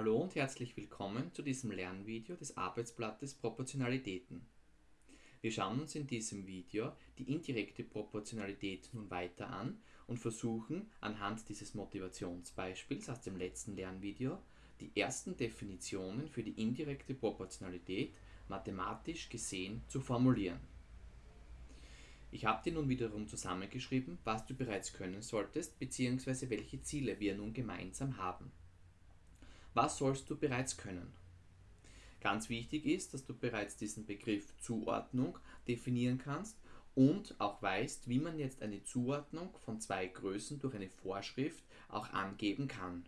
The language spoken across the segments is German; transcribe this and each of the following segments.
Hallo und herzlich willkommen zu diesem Lernvideo des Arbeitsblattes Proportionalitäten. Wir schauen uns in diesem Video die indirekte Proportionalität nun weiter an und versuchen anhand dieses Motivationsbeispiels aus dem letzten Lernvideo die ersten Definitionen für die indirekte Proportionalität mathematisch gesehen zu formulieren. Ich habe dir nun wiederum zusammengeschrieben, was du bereits können solltest bzw. welche Ziele wir nun gemeinsam haben. Was sollst du bereits können? Ganz wichtig ist, dass du bereits diesen Begriff Zuordnung definieren kannst und auch weißt, wie man jetzt eine Zuordnung von zwei Größen durch eine Vorschrift auch angeben kann.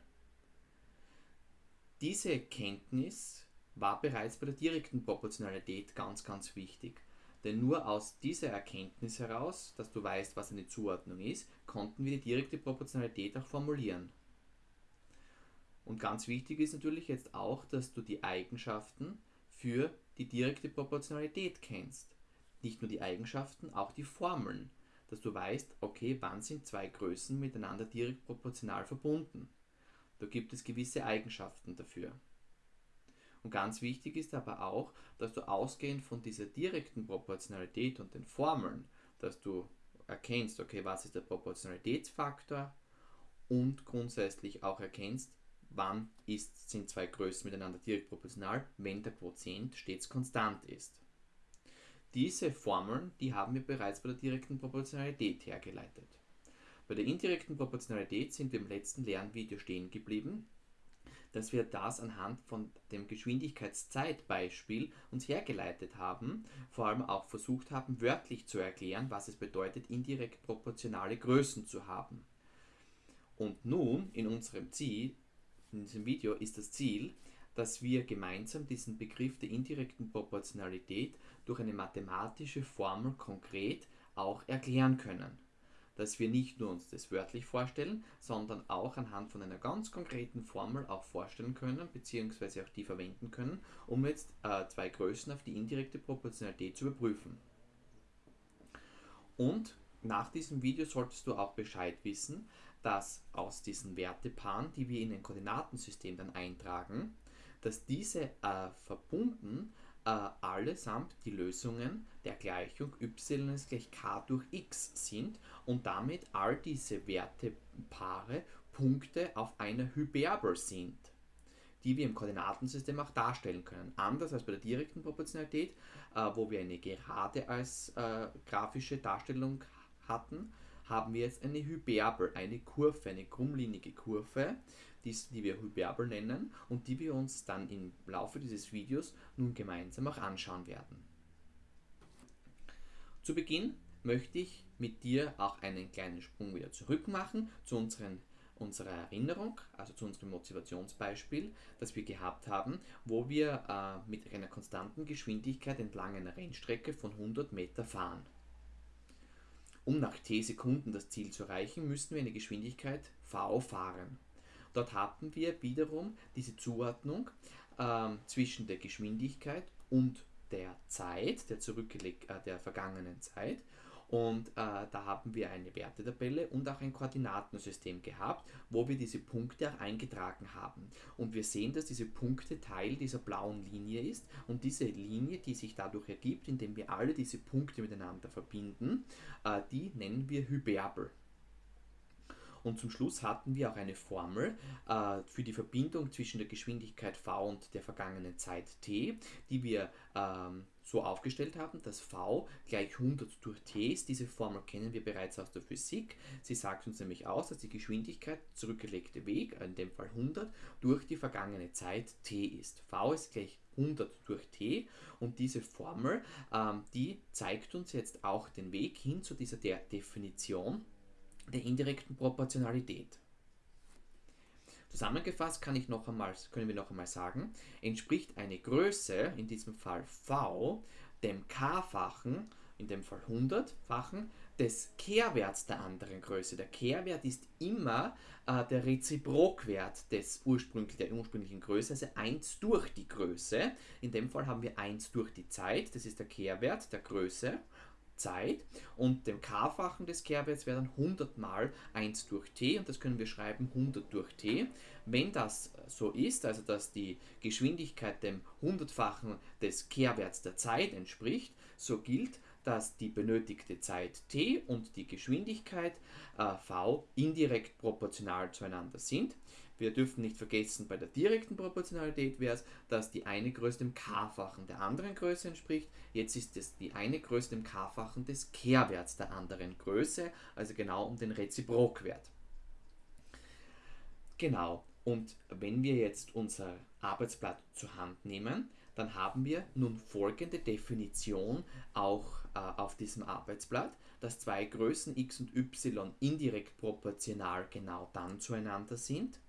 Diese Kenntnis war bereits bei der direkten Proportionalität ganz, ganz wichtig. Denn nur aus dieser Erkenntnis heraus, dass du weißt, was eine Zuordnung ist, konnten wir die direkte Proportionalität auch formulieren. Und ganz wichtig ist natürlich jetzt auch, dass du die Eigenschaften für die direkte Proportionalität kennst. Nicht nur die Eigenschaften, auch die Formeln. Dass du weißt, okay, wann sind zwei Größen miteinander direkt proportional verbunden. Da gibt es gewisse Eigenschaften dafür. Und ganz wichtig ist aber auch, dass du ausgehend von dieser direkten Proportionalität und den Formeln, dass du erkennst, okay, was ist der Proportionalitätsfaktor und grundsätzlich auch erkennst, wann ist, sind zwei Größen miteinander direkt proportional, wenn der Quotient stets konstant ist. Diese Formeln, die haben wir bereits bei der direkten Proportionalität hergeleitet. Bei der indirekten Proportionalität sind wir im letzten Lernvideo stehen geblieben, dass wir das anhand von dem Geschwindigkeitszeitbeispiel uns hergeleitet haben, vor allem auch versucht haben, wörtlich zu erklären, was es bedeutet, indirekt proportionale Größen zu haben. Und nun in unserem Ziel in diesem Video ist das Ziel, dass wir gemeinsam diesen Begriff der indirekten Proportionalität durch eine mathematische Formel konkret auch erklären können. Dass wir nicht nur uns das wörtlich vorstellen, sondern auch anhand von einer ganz konkreten Formel auch vorstellen können, beziehungsweise auch die verwenden können, um jetzt äh, zwei Größen auf die indirekte Proportionalität zu überprüfen. Und nach diesem Video solltest du auch Bescheid wissen, dass aus diesen Wertepaaren, die wir in ein Koordinatensystem dann eintragen, dass diese äh, verbunden äh, allesamt die Lösungen der Gleichung y ist gleich k durch x sind und damit all diese Wertepaare Punkte auf einer Hyperbel sind, die wir im Koordinatensystem auch darstellen können. Anders als bei der direkten Proportionalität, äh, wo wir eine Gerade als äh, grafische Darstellung hatten, haben wir jetzt eine Hyperbel, eine Kurve, eine krummlinige Kurve, die, die wir Hyperbel nennen und die wir uns dann im Laufe dieses Videos nun gemeinsam auch anschauen werden. Zu Beginn möchte ich mit dir auch einen kleinen Sprung wieder zurück machen zu unseren, unserer Erinnerung, also zu unserem Motivationsbeispiel, das wir gehabt haben, wo wir äh, mit einer konstanten Geschwindigkeit entlang einer Rennstrecke von 100 Meter fahren. Um nach t Sekunden das Ziel zu erreichen, müssen wir eine Geschwindigkeit v fahren. Dort hatten wir wiederum diese Zuordnung äh, zwischen der Geschwindigkeit und der Zeit, der, zurückgeleg äh, der vergangenen Zeit und äh, da haben wir eine Wertetabelle und auch ein Koordinatensystem gehabt, wo wir diese Punkte auch eingetragen haben. Und wir sehen, dass diese Punkte Teil dieser blauen Linie ist. Und diese Linie, die sich dadurch ergibt, indem wir alle diese Punkte miteinander verbinden, äh, die nennen wir Hyperbel. Und zum Schluss hatten wir auch eine Formel äh, für die Verbindung zwischen der Geschwindigkeit v und der vergangenen Zeit t, die wir ähm, so aufgestellt haben, dass v gleich 100 durch t ist. Diese Formel kennen wir bereits aus der Physik. Sie sagt uns nämlich aus, dass die Geschwindigkeit zurückgelegte Weg, in dem Fall 100, durch die vergangene Zeit t ist. v ist gleich 100 durch t und diese Formel, ähm, die zeigt uns jetzt auch den Weg hin zu dieser der Definition der indirekten Proportionalität. Zusammengefasst kann ich noch einmal, können wir noch einmal sagen, entspricht eine Größe, in diesem Fall v, dem k-fachen, in dem Fall 100-fachen, des Kehrwerts der anderen Größe. Der Kehrwert ist immer äh, der Reziprokwert des ursprünglich, der ursprünglichen Größe, also 1 durch die Größe. In dem Fall haben wir 1 durch die Zeit, das ist der Kehrwert der Größe Zeit und dem k-fachen des Kehrwerts wäre dann 100 mal 1 durch t und das können wir schreiben 100 durch t. Wenn das so ist, also dass die Geschwindigkeit dem hundertfachen des Kehrwerts der Zeit entspricht, so gilt, dass die benötigte Zeit t und die Geschwindigkeit äh, v indirekt proportional zueinander sind. Wir dürfen nicht vergessen, bei der direkten Proportionalität wäre es, dass die eine Größe dem k-fachen der anderen Größe entspricht. Jetzt ist es die eine Größe dem k-fachen des Kehrwerts der anderen Größe, also genau um den Reziprokwert. Genau, und wenn wir jetzt unser Arbeitsblatt zur Hand nehmen, dann haben wir nun folgende Definition auch äh, auf diesem Arbeitsblatt, dass zwei Größen x und y indirekt proportional genau dann zueinander sind,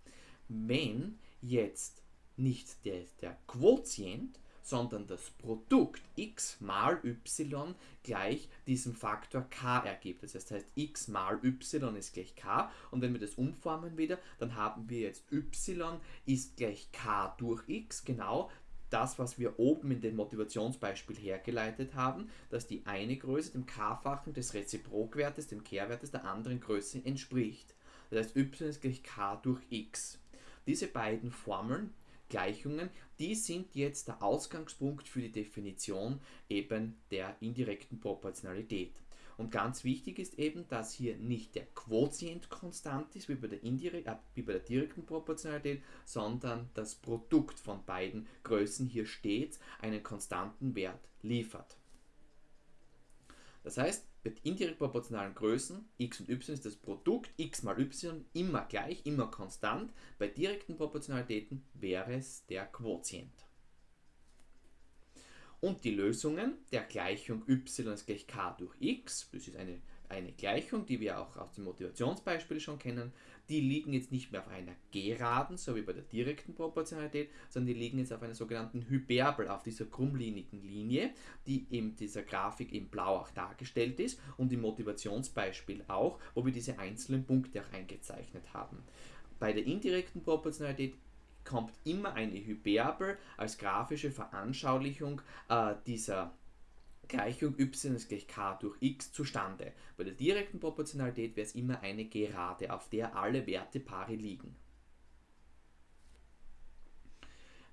wenn jetzt nicht der, der Quotient, sondern das Produkt x mal y gleich diesem Faktor k ergibt. Das heißt, x mal y ist gleich k und wenn wir das umformen wieder, dann haben wir jetzt y ist gleich k durch x, genau das, was wir oben in dem Motivationsbeispiel hergeleitet haben, dass die eine Größe dem k-fachen des Reziprokwertes, dem Kehrwertes der anderen Größe entspricht. Das heißt, y ist gleich k durch x. Diese beiden Formeln, Gleichungen, die sind jetzt der Ausgangspunkt für die Definition eben der indirekten Proportionalität. Und ganz wichtig ist eben, dass hier nicht der Quotient konstant ist, wie bei der, indirekt, äh, wie bei der direkten Proportionalität, sondern das Produkt von beiden Größen hier stets einen konstanten Wert liefert. Das heißt, mit indirekt proportionalen Größen x und y ist das Produkt x mal y immer gleich, immer konstant. Bei direkten Proportionalitäten wäre es der Quotient. Und die Lösungen der Gleichung y ist gleich k durch x, das ist eine, eine Gleichung, die wir auch aus dem Motivationsbeispiel schon kennen, die liegen jetzt nicht mehr auf einer Geraden, so wie bei der direkten Proportionalität, sondern die liegen jetzt auf einer sogenannten Hyperbel, auf dieser krummlinigen Linie, die in dieser Grafik in blau auch dargestellt ist und im Motivationsbeispiel auch, wo wir diese einzelnen Punkte auch eingezeichnet haben. Bei der indirekten Proportionalität kommt immer eine Hyperbel als grafische Veranschaulichung äh, dieser Gleichung y ist gleich k durch x zustande. Bei der direkten Proportionalität wäre es immer eine Gerade, auf der alle Werte pari liegen.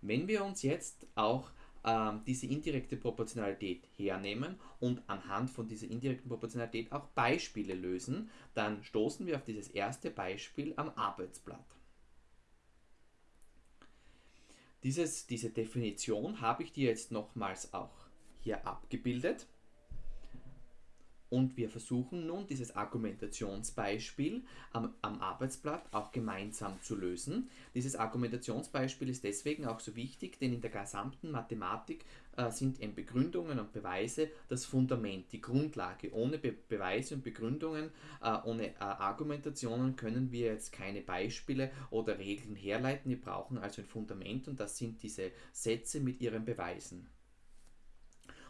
Wenn wir uns jetzt auch ähm, diese indirekte Proportionalität hernehmen und anhand von dieser indirekten Proportionalität auch Beispiele lösen, dann stoßen wir auf dieses erste Beispiel am Arbeitsblatt. Dieses, diese Definition habe ich dir jetzt nochmals auch hier abgebildet. Und wir versuchen nun dieses Argumentationsbeispiel am, am, Arbeitsblatt auch gemeinsam zu lösen. Dieses Argumentationsbeispiel ist deswegen auch so wichtig, denn in der gesamten Mathematik äh, sind eben Begründungen und Beweise das Fundament, die Grundlage. Ohne Be Beweise und Begründungen, äh, ohne äh, Argumentationen können wir jetzt keine Beispiele oder Regeln herleiten. Wir brauchen also ein Fundament und das sind diese Sätze mit ihren Beweisen.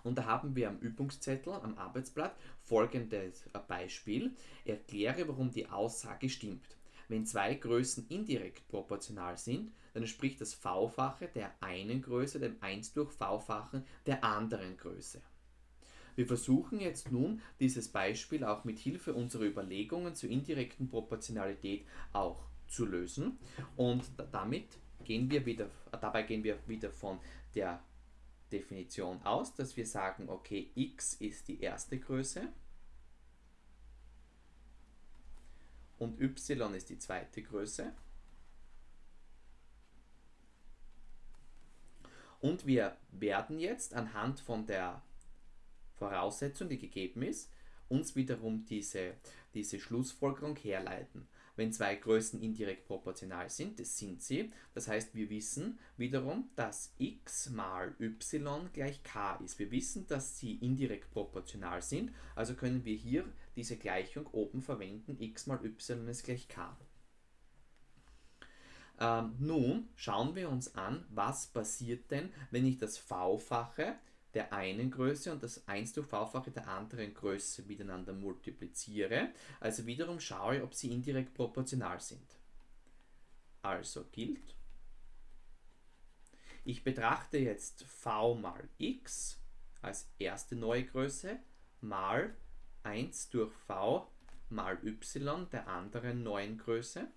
Und da haben wir am Übungszettel, am Arbeitsblatt, folgendes Beispiel. Erkläre, warum die Aussage stimmt. Wenn zwei Größen indirekt proportional sind, dann entspricht das V-fache der einen Größe dem 1 durch V-fachen der anderen Größe. Wir versuchen jetzt nun dieses Beispiel auch mit Hilfe unserer Überlegungen zur indirekten Proportionalität auch zu lösen und damit gehen wir wieder, dabei gehen wir wieder von der Definition aus, dass wir sagen, okay, x ist die erste Größe und y ist die zweite Größe. Und wir werden jetzt anhand von der Voraussetzung, die gegeben ist, uns wiederum diese, diese Schlussfolgerung herleiten wenn zwei Größen indirekt proportional sind, das sind sie. Das heißt, wir wissen wiederum, dass x mal y gleich k ist. Wir wissen, dass sie indirekt proportional sind, also können wir hier diese Gleichung oben verwenden, x mal y ist gleich k. Ähm, nun schauen wir uns an, was passiert denn, wenn ich das v-fache der einen Größe und das 1 durch v-fache der anderen Größe miteinander multipliziere. Also wiederum schaue, ob sie indirekt proportional sind. Also gilt, ich betrachte jetzt v mal x als erste neue Größe, mal 1 durch v mal y der anderen neuen Größe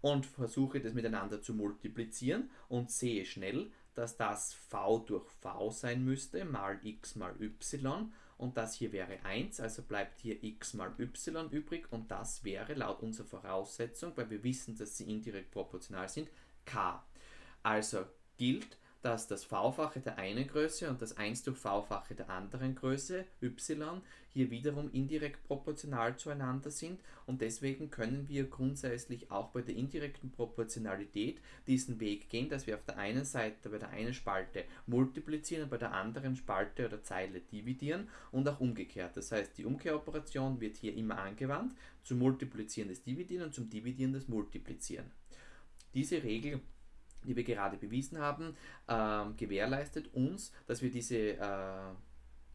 und versuche das miteinander zu multiplizieren und sehe schnell, dass das v durch v sein müsste, mal x mal y und das hier wäre 1, also bleibt hier x mal y übrig und das wäre laut unserer Voraussetzung, weil wir wissen, dass sie indirekt proportional sind, k. Also gilt, dass das v-fache der einen Größe und das 1 durch v-fache der anderen Größe, y, hier wiederum indirekt proportional zueinander sind und deswegen können wir grundsätzlich auch bei der indirekten Proportionalität diesen Weg gehen, dass wir auf der einen Seite bei der einen Spalte multiplizieren und bei der anderen Spalte oder Zeile dividieren und auch umgekehrt. Das heißt, die Umkehroperation wird hier immer angewandt, zum Multiplizieren des Dividieren und zum Dividieren des Multiplizieren. Diese Regel die wir gerade bewiesen haben, äh, gewährleistet uns, dass wir diese, äh,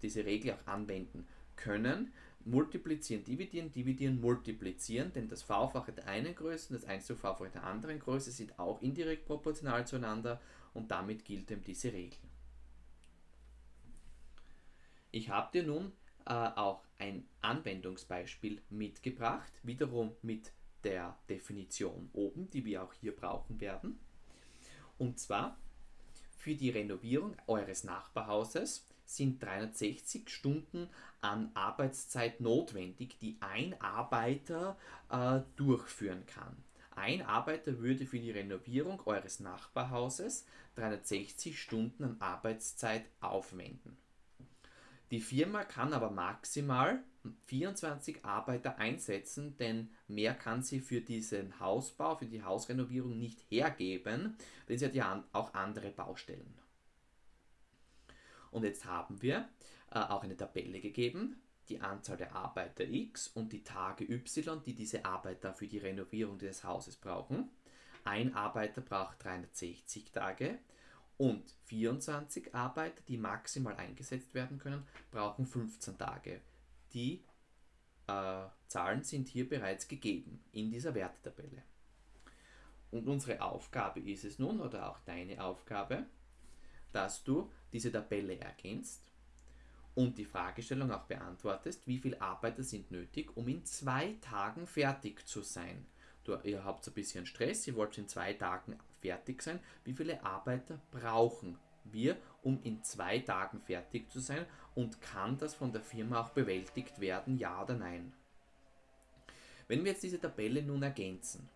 diese Regel auch anwenden können. Multiplizieren, dividieren, dividieren, multiplizieren, denn das V-fache der einen Größe und das 1 zu V-fache der anderen Größe sind auch indirekt proportional zueinander und damit gilt eben diese Regel. Ich habe dir nun äh, auch ein Anwendungsbeispiel mitgebracht, wiederum mit der Definition oben, die wir auch hier brauchen werden. Und zwar für die Renovierung eures Nachbarhauses sind 360 Stunden an Arbeitszeit notwendig, die ein Arbeiter äh, durchführen kann. Ein Arbeiter würde für die Renovierung eures Nachbarhauses 360 Stunden an Arbeitszeit aufwenden. Die Firma kann aber maximal 24 Arbeiter einsetzen, denn mehr kann sie für diesen Hausbau, für die Hausrenovierung nicht hergeben, denn sie hat ja auch andere Baustellen. Und jetzt haben wir äh, auch eine Tabelle gegeben, die Anzahl der Arbeiter X und die Tage Y, die diese Arbeiter für die Renovierung des Hauses brauchen. Ein Arbeiter braucht 360 Tage und 24 Arbeiter, die maximal eingesetzt werden können, brauchen 15 Tage die äh, Zahlen sind hier bereits gegeben in dieser Wertetabelle. Und unsere Aufgabe ist es nun, oder auch deine Aufgabe, dass du diese Tabelle erkennst und die Fragestellung auch beantwortest, wie viele Arbeiter sind nötig, um in zwei Tagen fertig zu sein. Du, ihr habt ein bisschen Stress, ihr wollt in zwei Tagen fertig sein. Wie viele Arbeiter brauchen wir, um in zwei Tagen fertig zu sein und kann das von der Firma auch bewältigt werden, ja oder nein? Wenn wir jetzt diese Tabelle nun ergänzen,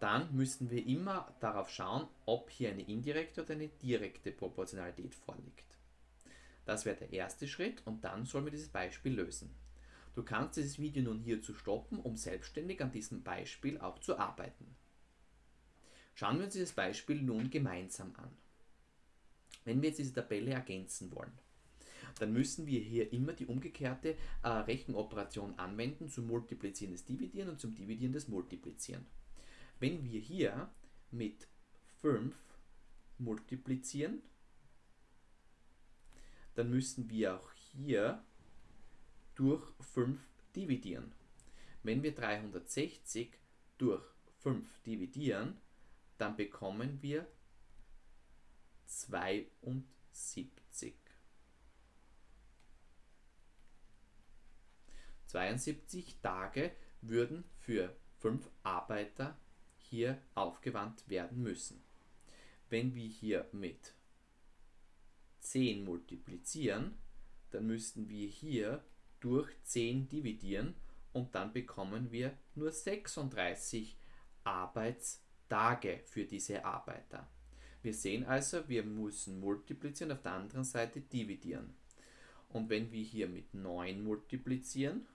dann müssen wir immer darauf schauen, ob hier eine indirekte oder eine direkte Proportionalität vorliegt. Das wäre der erste Schritt und dann sollen wir dieses Beispiel lösen. Du kannst dieses Video nun hierzu stoppen, um selbstständig an diesem Beispiel auch zu arbeiten. Schauen wir uns dieses Beispiel nun gemeinsam an. Wenn wir jetzt diese Tabelle ergänzen wollen, dann müssen wir hier immer die umgekehrte äh, Rechenoperation anwenden zum Multiplizieren des Dividieren und zum Dividieren des Multiplizieren. Wenn wir hier mit 5 multiplizieren, dann müssen wir auch hier durch 5 dividieren. Wenn wir 360 durch 5 dividieren, dann bekommen wir 72. 72 Tage würden für 5 Arbeiter hier aufgewandt werden müssen. Wenn wir hier mit 10 multiplizieren, dann müssten wir hier durch 10 dividieren und dann bekommen wir nur 36 Arbeitstage für diese Arbeiter. Wir sehen also, wir müssen multiplizieren, auf der anderen Seite dividieren. Und wenn wir hier mit 9 multiplizieren,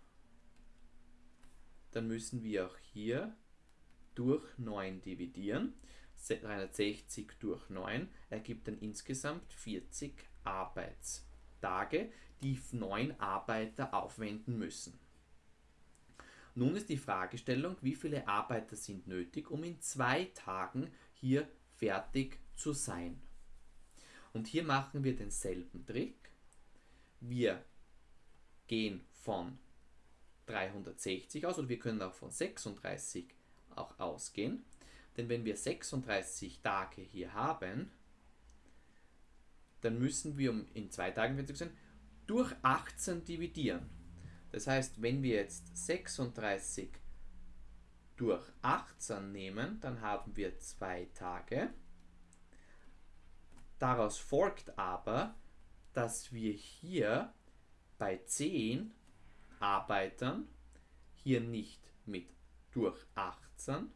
dann müssen wir auch hier durch 9 dividieren. 360 durch 9 ergibt dann insgesamt 40 Arbeitstage, die 9 Arbeiter aufwenden müssen. Nun ist die Fragestellung, wie viele Arbeiter sind nötig, um in zwei Tagen hier fertig zu sein. Und hier machen wir denselben Trick. Wir gehen von 360 aus oder wir können auch von 36 auch ausgehen. Denn wenn wir 36 Tage hier haben, dann müssen wir, um in zwei Tagen fertig zu sein, durch 18 dividieren. Das heißt, wenn wir jetzt 36 durch 18 nehmen, dann haben wir zwei Tage. Daraus folgt aber, dass wir hier bei 10 Arbeitern hier nicht mit durch 18,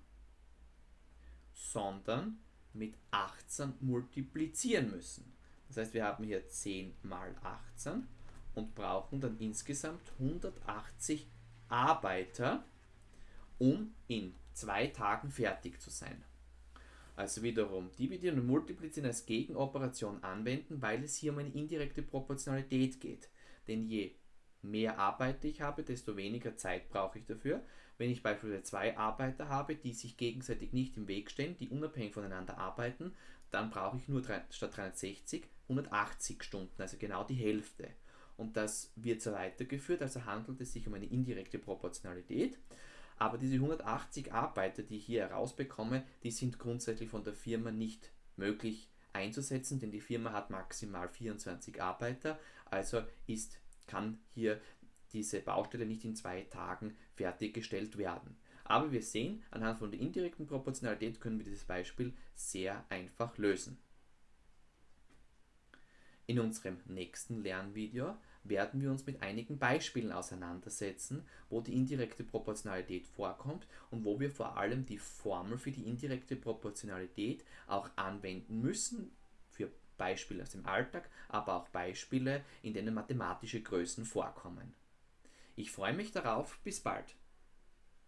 sondern mit 18 multiplizieren müssen. Das heißt, wir haben hier 10 mal 18 und brauchen dann insgesamt 180 Arbeiter, um in zwei Tagen fertig zu sein. Also wiederum dividieren und multiplizieren als Gegenoperation anwenden, weil es hier um eine indirekte Proportionalität geht. Denn je mehr Arbeiter ich habe, desto weniger Zeit brauche ich dafür. Wenn ich beispielsweise zwei Arbeiter habe, die sich gegenseitig nicht im Weg stehen, die unabhängig voneinander arbeiten, dann brauche ich nur statt 360 180 Stunden, also genau die Hälfte. Und das wird so weitergeführt, also handelt es sich um eine indirekte Proportionalität. Aber diese 180 Arbeiter, die ich hier herausbekomme, die sind grundsätzlich von der Firma nicht möglich einzusetzen, denn die Firma hat maximal 24 Arbeiter, also ist, kann hier diese Baustelle nicht in zwei Tagen fertiggestellt werden. Aber wir sehen, anhand von der indirekten Proportionalität können wir dieses Beispiel sehr einfach lösen. In unserem nächsten Lernvideo werden wir uns mit einigen Beispielen auseinandersetzen, wo die indirekte Proportionalität vorkommt und wo wir vor allem die Formel für die indirekte Proportionalität auch anwenden müssen, für Beispiele aus dem Alltag, aber auch Beispiele, in denen mathematische Größen vorkommen. Ich freue mich darauf, bis bald.